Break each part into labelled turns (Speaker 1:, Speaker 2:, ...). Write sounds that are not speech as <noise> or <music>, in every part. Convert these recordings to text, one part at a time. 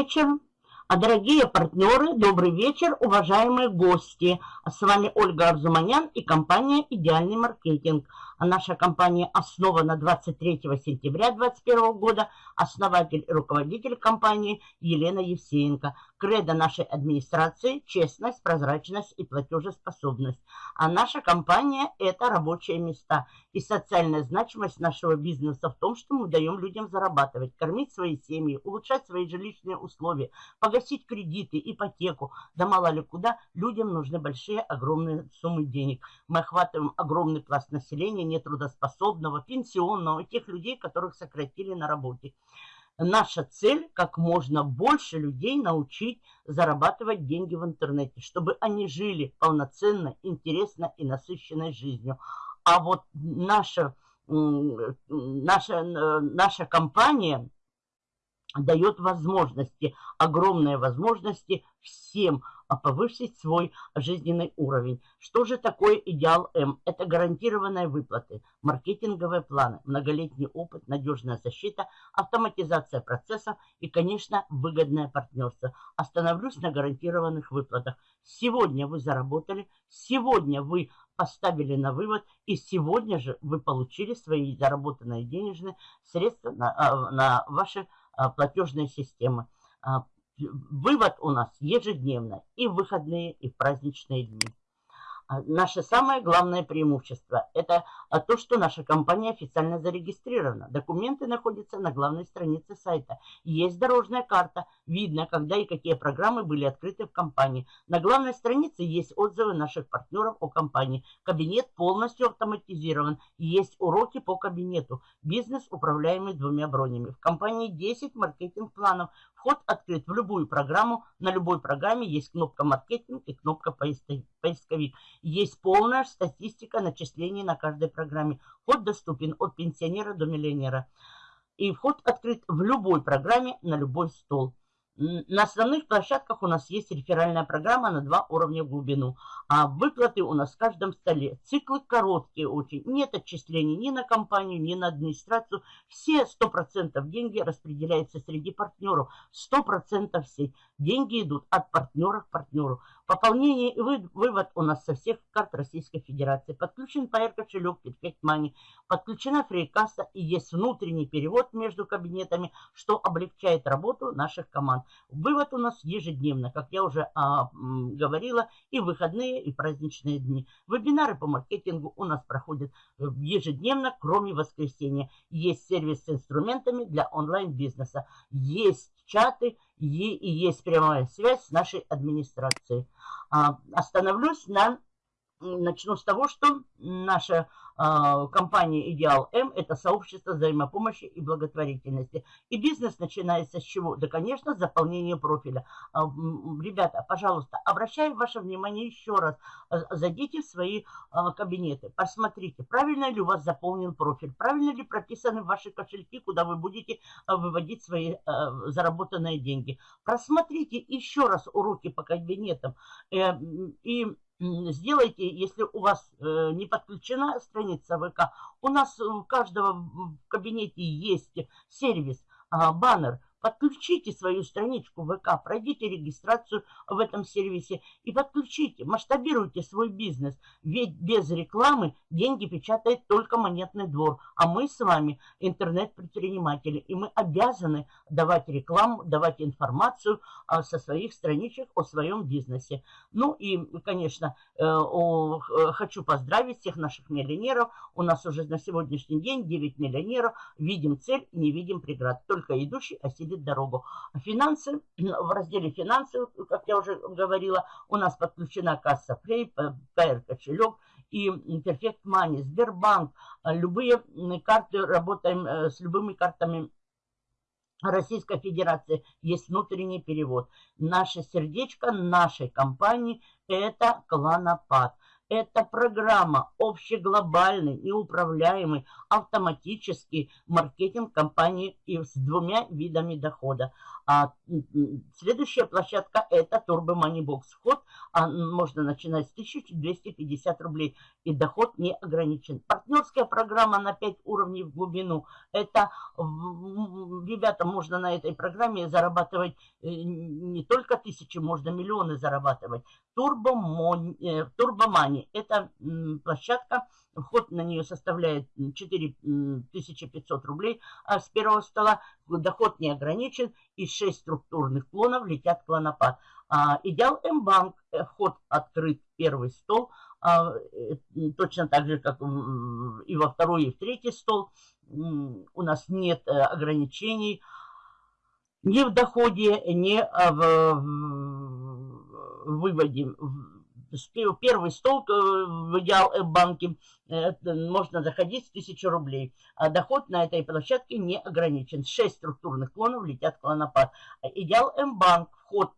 Speaker 1: вечер. А дорогие партнеры, добрый вечер, уважаемые гости. С вами Ольга Арзуманян и компания «Идеальный маркетинг». А наша компания основана 23 сентября 2021 года. Основатель и руководитель компании Елена Евсеенко. Кредо нашей администрации – честность, прозрачность и платежеспособность. А наша компания – это рабочие места. И социальная значимость нашего бизнеса в том, что мы даем людям зарабатывать, кормить свои семьи, улучшать свои жилищные условия, погасить кредиты, ипотеку. Да мало ли куда, людям нужны большие, огромные суммы денег. Мы охватываем огромный пласт населения, нетрудоспособного, пенсионного, тех людей, которых сократили на работе. Наша цель – как можно больше людей научить зарабатывать деньги в интернете, чтобы они жили полноценно, интересно и насыщенной жизнью. А вот наша, наша, наша компания дает возможности, огромные возможности всем повысить свой жизненный уровень. Что же такое идеал М? Это гарантированные выплаты, маркетинговые планы, многолетний опыт, надежная защита, автоматизация процессов и, конечно, выгодное партнерство. Остановлюсь на гарантированных выплатах. Сегодня вы заработали, сегодня вы поставили на вывод, и сегодня же вы получили свои заработанные денежные средства на, а, на ваши а, платежные системы. Вывод у нас ежедневно и в выходные, и в праздничные дни. А, наше самое главное преимущество – это то, что наша компания официально зарегистрирована. Документы находятся на главной странице сайта. Есть дорожная карта, видно, когда и какие программы были открыты в компании. На главной странице есть отзывы наших партнеров о компании. Кабинет полностью автоматизирован. Есть уроки по кабинету. Бизнес, управляемый двумя бронями. В компании 10 маркетинг-планов. Вход открыт в любую программу. На любой программе есть кнопка «Маркетинг» и кнопка «Поисковик». Есть полная статистика начислений на каждой программе. Вход доступен от пенсионера до миллионера. И вход открыт в любой программе на любой стол. На основных площадках у нас есть реферальная программа на два уровня в глубину. А выплаты у нас в каждом столе. Циклы короткие очень. Нет отчислений ни на компанию, ни на администрацию. Все 100% деньги распределяются среди партнеров. 100% все деньги идут от партнера к партнеру. Пополнение и вывод у нас со всех карт Российской Федерации. Подключен PR кошелек Perfect. Подключена фрикасса и есть внутренний перевод между кабинетами, что облегчает работу наших команд. Вывод у нас ежедневно, как я уже а, говорила, и выходные, и праздничные дни. Вебинары по маркетингу у нас проходят э, ежедневно, кроме воскресенья. Есть сервис с инструментами для онлайн-бизнеса. Есть чаты и, и есть прямая связь с нашей администрацией. А, остановлюсь на начну с того, что наша э, компания «Идеал М» – это сообщество взаимопомощи и благотворительности. И бизнес начинается с чего? Да, конечно, с заполнения профиля. Э, ребята, пожалуйста, обращаю ваше внимание еще раз. Э, зайдите в свои кабинеты, посмотрите, правильно ли у вас заполнен профиль, правильно ли прописаны ваши кошельки, куда вы будете выводить свои заработанные деньги. Просмотрите еще раз уроки по кабинетам э, и сделайте, если у вас э, не подключена страница ВК, у нас у каждого в кабинете есть сервис, а, баннер, Подключите свою страничку ВК, пройдите регистрацию в этом сервисе и подключите, масштабируйте свой бизнес. Ведь без рекламы деньги печатает только монетный двор. А мы с вами интернет-предприниматели. И мы обязаны давать рекламу, давать информацию а, со своих страничек о своем бизнесе. Ну и, конечно, э, о, хочу поздравить всех наших миллионеров. У нас уже на сегодняшний день 9 миллионеров. Видим цель, не видим преград. Только идущий осилит осветит дорогу. Финансы, <clears throat> в разделе финансы, как я уже говорила, у нас подключена касса Play, PR кошелек и Perfect Money, Сбербанк, любые карты, работаем э, с любыми картами Российской Федерации есть внутренний перевод. Наше сердечко нашей компании – это кланопад. Это программа общеглобальный, неуправляемый, автоматический маркетинг компании и с двумя видами дохода. А следующая площадка это Turbo Money Box. Вход а, можно начинать с 1250 рублей и доход не ограничен. Партнерская программа на 5 уровней в глубину. Это, ребята, можно на этой программе зарабатывать э, не только тысячи, можно миллионы зарабатывать. Turbo Money это площадка, Вход на нее составляет 4500 рублей а с первого стола. Доход не ограничен. И 6 структурных клонов летят в клонопад. А, идеал М-банк. Э, вход открыт первый стол. А, э, точно так же, как и во второй, и в третий стол. У нас нет э, ограничений ни в доходе, ни в выводе первый стол э, в идеал банке э, можно заходить с 1000 рублей. А доход на этой площадке не ограничен. 6 структурных клонов летят в клонопад. Идеал М-банк, вход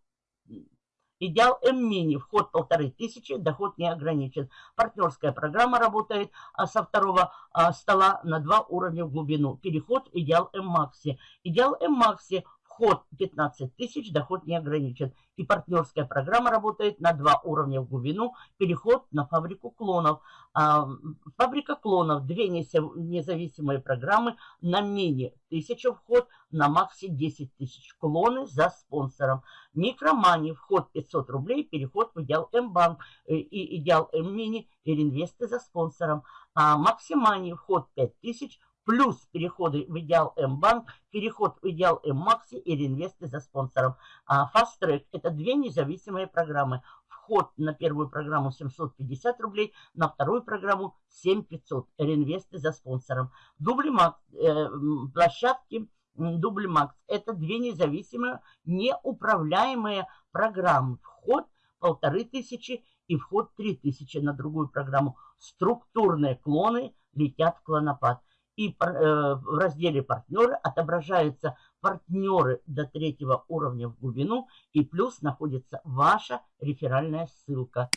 Speaker 1: Идеал М-мини, вход полторы тысячи, доход не ограничен. Партнерская программа работает а, со второго а, стола на два уровня в глубину. Переход Идеал М-макси. Идеал М-макси, Вход 15 тысяч, доход не ограничен. И партнерская программа работает на два уровня в глубину. Переход на фабрику клонов. А, фабрика клонов, две независимые программы на мини 1000 вход, на макси 10 тысяч. Клоны за спонсором. Микромани, вход 500 рублей, переход в идеал М-банк э, и идеал М-мини и реинвесты за спонсором. А Максимани, вход 5000, плюс переходы в идеал М-банк, переход в идеал М-макси и реинвесты за спонсором. А Fast Track – это две независимые программы. Вход на первую программу 750 рублей, на вторую программу 7500. Реинвесты за спонсором. Дубли Макс, э, площадки Дубли Макс – это две независимые, неуправляемые программы. Вход полторы тысячи и вход три тысячи на другую программу. Структурные клоны летят в клонопад и э, в разделе «Партнеры» отображаются партнеры до третьего уровня в глубину, и плюс находится ваша реферальная ссылка.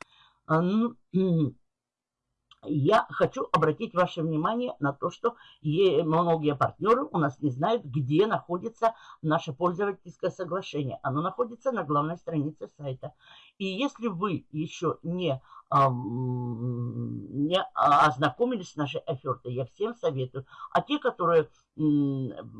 Speaker 1: Я хочу обратить ваше внимание на то, что многие партнеры у нас не знают, где находится наше пользовательское соглашение. Оно находится на главной странице сайта. И если вы еще не не ознакомились с нашей офертой, я всем советую. А те, которые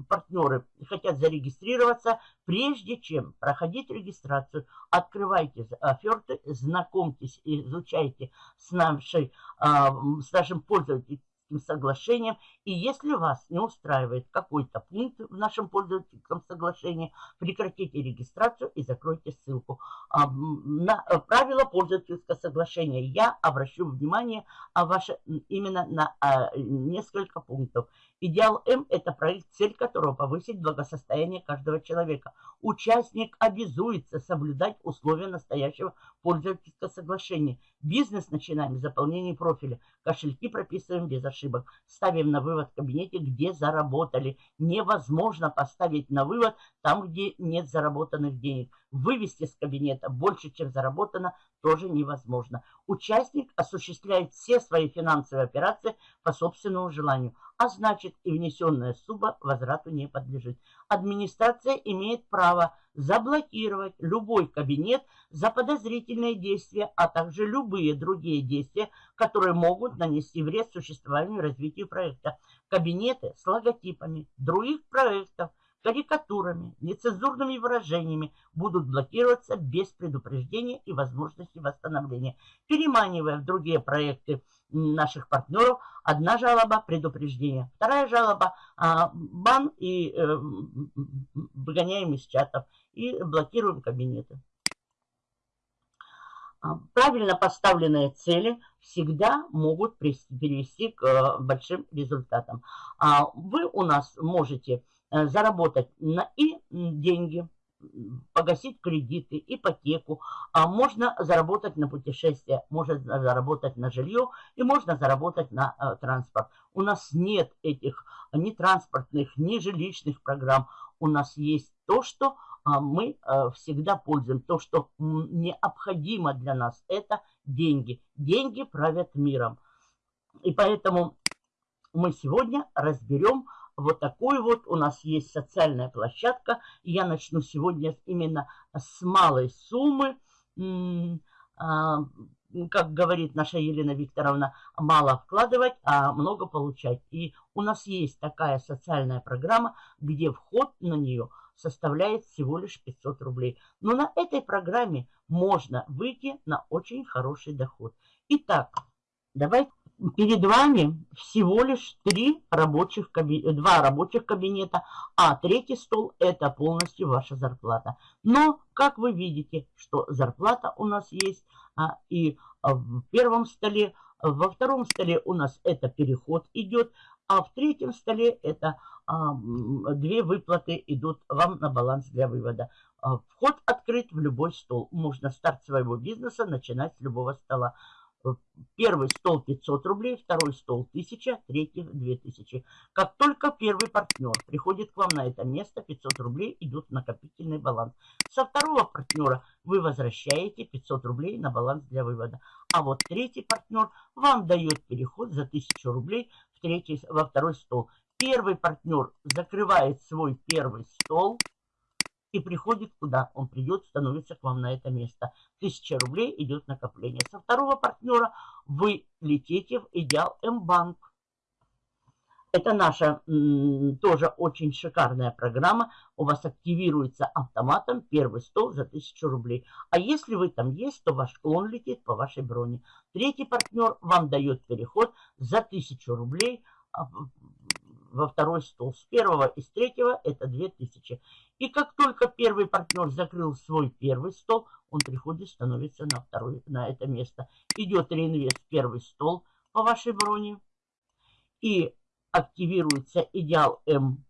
Speaker 1: партнеры хотят зарегистрироваться, прежде чем проходить регистрацию, открывайте оферты, знакомьтесь, изучайте с, нашей, с нашим пользователем соглашением. И если вас не устраивает какой-то пункт в нашем пользовательском соглашении, прекратите регистрацию и закройте ссылку. А, на э, правила пользовательского соглашения я обращу внимание а ваше, именно на а, несколько пунктов. Идеал М – это проект, цель которого повысить благосостояние каждого человека. Участник обязуется соблюдать условия настоящего пользовательского соглашения. Бизнес начинаем с заполнения профиля. Кошельки прописываем без ошибок. Ставим на вывод в кабинете, где заработали. Невозможно поставить на вывод там, где нет заработанных денег. Вывести с кабинета больше, чем заработано, тоже невозможно. Участник осуществляет все свои финансовые операции по собственному желанию а значит и внесенная сумма возврату не подлежит. Администрация имеет право заблокировать любой кабинет за подозрительные действия, а также любые другие действия, которые могут нанести вред существованию и развитию проекта. Кабинеты с логотипами других проектов – карикатурами, нецензурными выражениями будут блокироваться без предупреждения и возможности восстановления, переманивая в другие проекты наших партнеров. Одна жалоба – предупреждение, вторая жалоба а, – бан и э, выгоняем из чатов и блокируем кабинеты. А, правильно поставленные цели всегда могут привести к э, большим результатам. А вы у нас можете заработать на и деньги, погасить кредиты, ипотеку, а можно заработать на путешествие, можно заработать на жилье и можно заработать на э, транспорт. У нас нет этих ни транспортных, ни жилищных программ. У нас есть то, что а, мы э, всегда пользуем. То, что необходимо для нас, это деньги. Деньги правят миром. И поэтому мы сегодня разберем вот такой вот. У нас есть социальная площадка. Я начну сегодня именно с малой суммы. А, как говорит наша Елена Викторовна, мало вкладывать, а много получать. И у нас есть такая социальная программа, где вход на нее составляет всего лишь 500 рублей. Но на этой программе можно выйти на очень хороший доход. Итак, давайте перед вами всего лишь три рабочих два рабочих кабинета, а третий стол это полностью ваша зарплата. Но, как вы видите, что зарплата у нас есть а, и в первом столе, во втором столе у нас это переход идет, а в третьем столе это а, две выплаты идут вам на баланс для вывода. А, вход открыт в любой стол. Можно старт своего бизнеса начинать с любого стола. Первый стол 500 рублей, второй стол 1000, третий 2000. Как только первый партнер приходит к вам на это место, 500 рублей идут в накопительный баланс. Со второго партнера вы возвращаете 500 рублей на баланс для вывода. А вот третий партнер вам дает переход за 1000 рублей в третий, во второй стол. Первый партнер закрывает свой первый стол – и приходит куда? Он придет, становится к вам на это место. Тысяча рублей идет накопление. Со второго партнера вы летите в Идеал М-банк. Это наша тоже очень шикарная программа. У вас активируется автоматом первый стол за 1000 рублей. А если вы там есть, то ваш клон летит по вашей броне. Третий партнер вам дает переход за 1000 рублей а, во второй стол. С первого и с третьего это 2000. И как только первый партнер закрыл свой первый стол, он приходит, становится на, второй, на это место. Идет реинвест первый стол по вашей броне. И активируется идеал М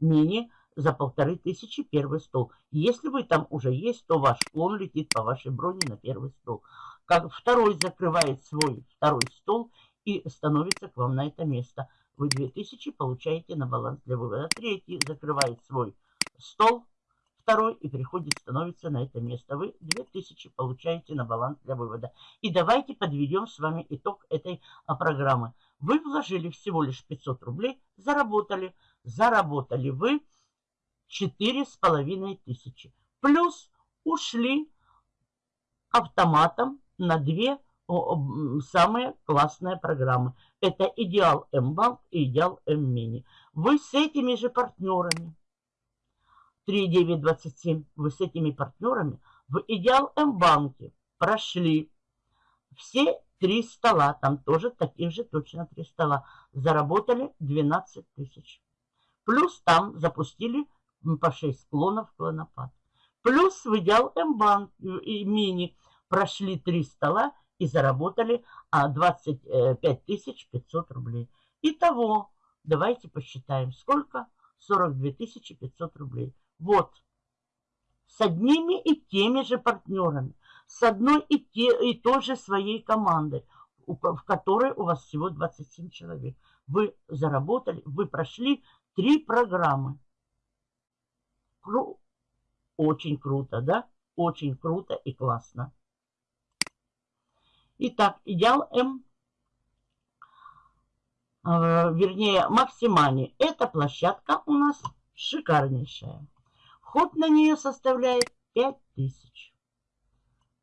Speaker 1: мини за полторы тысячи первый стол. Если вы там уже есть, то ваш клон летит по вашей броне на первый стол. Как второй закрывает свой второй стол и становится к вам на это место. Вы 2000 получаете на баланс для вывода. Третий закрывает свой стол, второй и приходит, становится на это место. Вы 2000 получаете на баланс для вывода. И давайте подведем с вами итог этой а, программы. Вы вложили всего лишь 500 рублей, заработали. Заработали вы 4,5 тысячи. Плюс ушли автоматом на 2 самые классные программы. Это Идеал М-банк и Идеал М-мини. Вы с этими же партнерами, 3927, вы с этими партнерами в Идеал М-банке прошли все три стола, там тоже таких же точно три стола, заработали 12 тысяч. Плюс там запустили по 6 склонов клонопад. Плюс в Идеал М-банк и мини прошли три стола и заработали 25 500 рублей. Итого, давайте посчитаем, сколько? 42 500 рублей. Вот, с одними и теми же партнерами, с одной и, те, и той же своей командой, в которой у вас всего 27 человек. Вы заработали, вы прошли три программы. Кру... Очень круто, да? Очень круто и классно. Итак, идеал М, э, вернее, максимальный. Эта площадка у нас шикарнейшая. Вход на нее составляет 5000.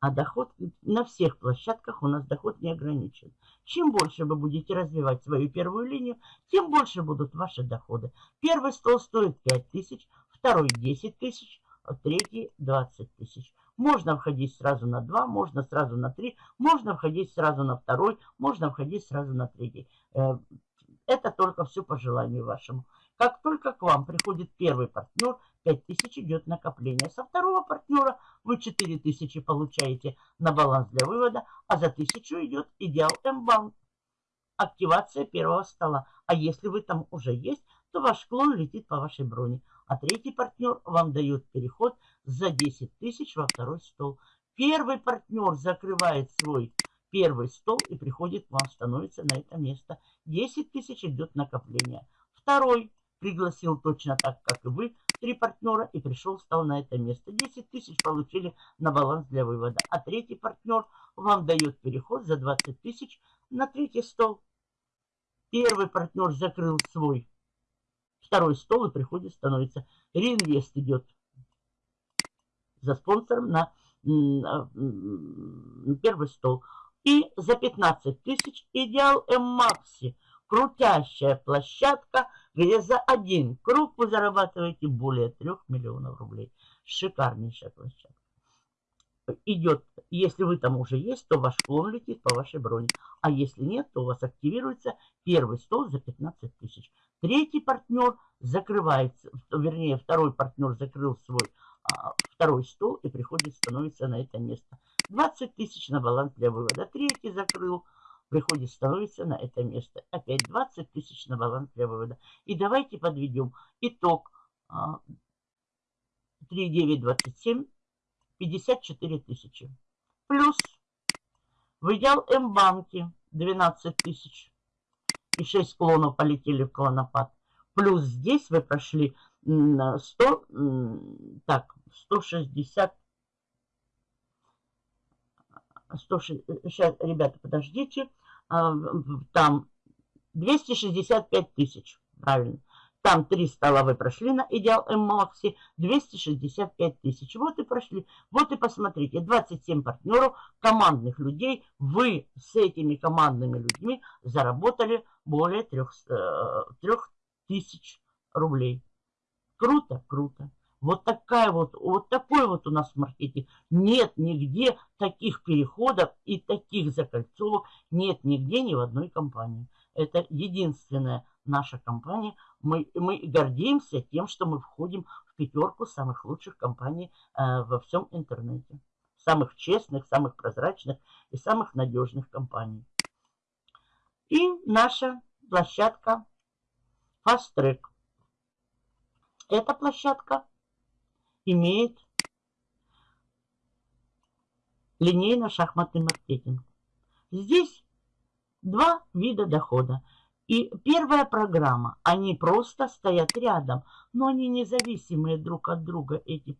Speaker 1: А доход на всех площадках у нас доход не ограничен. Чем больше вы будете развивать свою первую линию, тем больше будут ваши доходы. Первый стол стоит 5000, второй 10 тысяч, а третий 20 тысяч. Можно входить сразу на 2, можно сразу на 3, можно входить сразу на второй, можно входить сразу на третий. Э, это только все по желанию вашему. Как только к вам приходит первый партнер, 5000 идет накопление. Со второго партнера вы 4000 получаете на баланс для вывода, а за 1000 идет идеал М-банк. Активация первого стола. А если вы там уже есть, то ваш клон летит по вашей броне. А третий партнер вам дает переход за 10 тысяч во второй стол. Первый партнер закрывает свой первый стол и приходит к вам, становится на это место. 10 тысяч идет накопление. Второй пригласил точно так, как и вы, три партнера и пришел, стал на это место. 10 тысяч получили на баланс для вывода. А третий партнер вам дает переход за 20 тысяч на третий стол. Первый партнер закрыл свой второй стол и приходит, становится. Реинвест идет за спонсором на первый стол. И за 15 тысяч идеал М-Макси. Крутящая площадка, где за один круг вы зарабатываете более 3 миллионов рублей. Шикарнейшая площадка. Идет, если вы там уже есть, то ваш клон летит по вашей броне. А если нет, то у вас активируется первый стол за 15 тысяч. Третий партнер закрывается, вернее, второй партнер закрыл свой а, второй стол и приходит, становится на это место. 20 тысяч на баланс для вывода. Третий закрыл, приходит, становится на это место. Опять 20 тысяч на баланс для вывода. И давайте подведем итог. 3, 9, 27, 54 тысячи. Плюс в идеал М-банке 12 тысяч. И 6 клонов полетели в клонопад. Плюс здесь вы прошли 100, так, 160, 160, сейчас, ребята, подождите, а, там 265 тысяч, правильно. Там три стола вы прошли на Идеал М-Макси, 265 тысяч. Вот и прошли. Вот и посмотрите, 27 партнеров, командных людей. Вы с этими командными людьми заработали более 3, 3 э, рублей. Круто, круто. Вот такая вот, вот такой вот у нас маркетинг. Нет нигде таких переходов и таких закольцовок нет нигде ни в одной компании. Это единственная наша компания. Мы, мы гордимся тем, что мы входим в пятерку самых лучших компаний э, во всем интернете. Самых честных, самых прозрачных и самых надежных компаний. И наша площадка Fast Track. Эта площадка имеет линейно-шахматный маркетинг. Здесь два вида дохода. И первая программа, они просто стоят рядом, но они независимые друг от друга, эти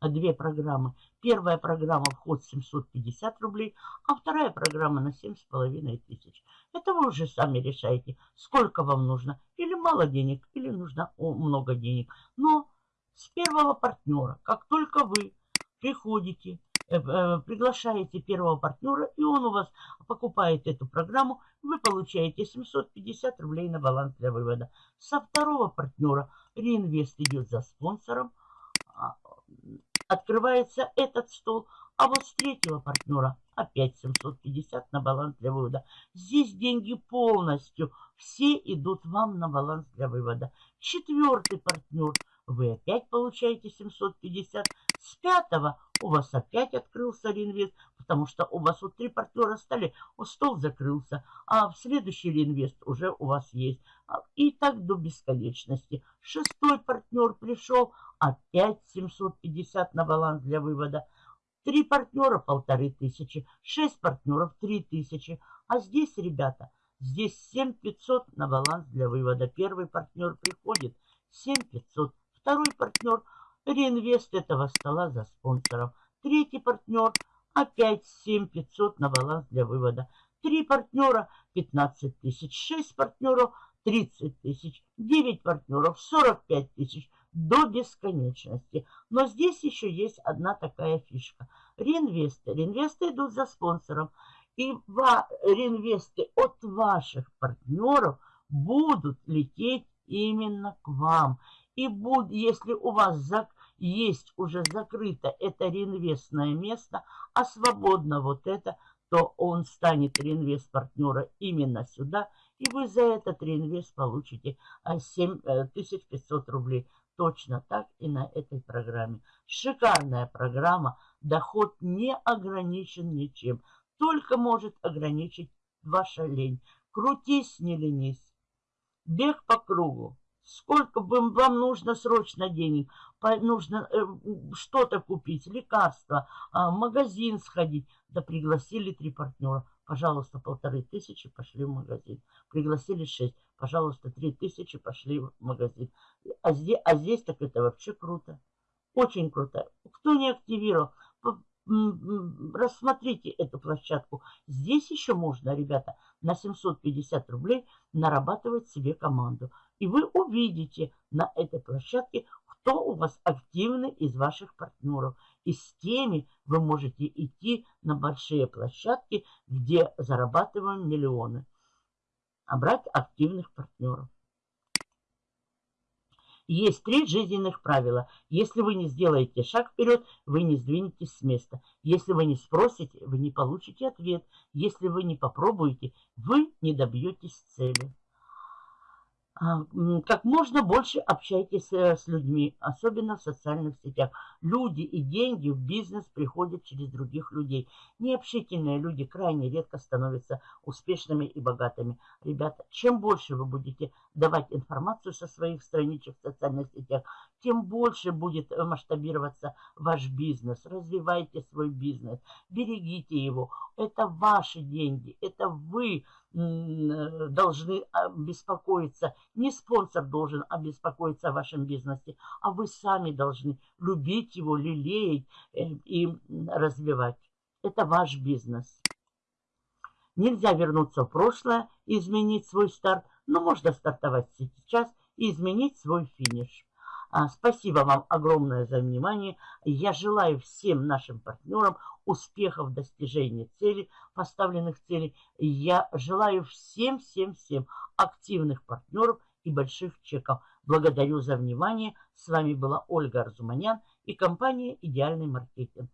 Speaker 1: две программы. Первая программа вход 750 рублей, а вторая программа на 7,5 тысяч. Это вы уже сами решаете, сколько вам нужно. Или мало денег, или нужно много денег. Но с первого партнера, как только вы приходите приглашаете первого партнера, и он у вас покупает эту программу, вы получаете 750 рублей на баланс для вывода. Со второго партнера реинвест идет за спонсором, а, открывается этот стол, а вот с третьего партнера опять 750 на баланс для вывода. Здесь деньги полностью, все идут вам на баланс для вывода. Четвертый партнер, вы опять получаете 750. С пятого у вас опять открылся реинвест, потому что у вас вот три партнера стали, стол закрылся, а в следующий реинвест уже у вас есть. А, и так до бесконечности. Шестой партнер пришел, опять 750 на баланс для вывода. Три партнера полторы тысячи, шесть партнеров три тысячи. А здесь, ребята, здесь 7500 на баланс для вывода. Первый партнер приходит 7500, второй партнер – реинвест этого стола за спонсором. Третий партнер опять 7500 на баланс для вывода. Три партнера 15 тысяч, шесть партнеров 30 тысяч, 9 партнеров 45 тысяч до бесконечности. Но здесь еще есть одна такая фишка. Реинвесты. Реинвесты идут за спонсором. И реинвесты от ваших партнеров будут лететь именно к вам. И будет, если у вас зак есть уже закрыто это реинвестное место, а свободно вот это, то он станет реинвест партнера именно сюда, и вы за этот реинвест получите 7500 э, рублей. Точно так и на этой программе. Шикарная программа, доход не ограничен ничем, только может ограничить ваша лень. Крутись, не ленись. Бег по кругу. Сколько вам нужно срочно денег? Нужно э, что-то купить, лекарства, а, магазин сходить. Да пригласили три партнера. Пожалуйста, полторы тысячи пошли в магазин. Пригласили шесть. Пожалуйста, три тысячи пошли в магазин. А здесь, а здесь так это вообще круто. Очень круто. Кто не активировал, рассмотрите эту площадку. Здесь еще можно, ребята, на 750 рублей нарабатывать себе команду. И вы увидите на этой площадке, кто у вас активный из ваших партнеров. И с теми вы можете идти на большие площадки, где зарабатываем миллионы. А брать активных партнеров. Есть три жизненных правила. Если вы не сделаете шаг вперед, вы не сдвинетесь с места. Если вы не спросите, вы не получите ответ. Если вы не попробуете, вы не добьетесь цели. А, как можно больше общайтесь э, с людьми, особенно в социальных сетях. Люди и деньги в бизнес приходят через других людей. Необщительные люди крайне редко становятся успешными и богатыми. Ребята, чем больше вы будете давать информацию со своих страничек в социальных сетях, тем больше будет масштабироваться ваш бизнес. Развивайте свой бизнес, берегите его. Это ваши деньги, это вы должны а, беспокоиться. Не спонсор должен обеспокоиться о вашем бизнесе, а вы сами должны любить его, лелеять э, и развивать. Это ваш бизнес. Нельзя вернуться в прошлое и изменить свой старт, но можно стартовать сейчас и изменить свой финиш. А, спасибо вам огромное за внимание. Я желаю всем нашим партнерам успехов в достижении целей, поставленных целей. Я желаю всем-всем-всем активных партнеров и больших чеков. Благодарю за внимание. С вами была Ольга Арзуманян и компания «Идеальный маркетинг».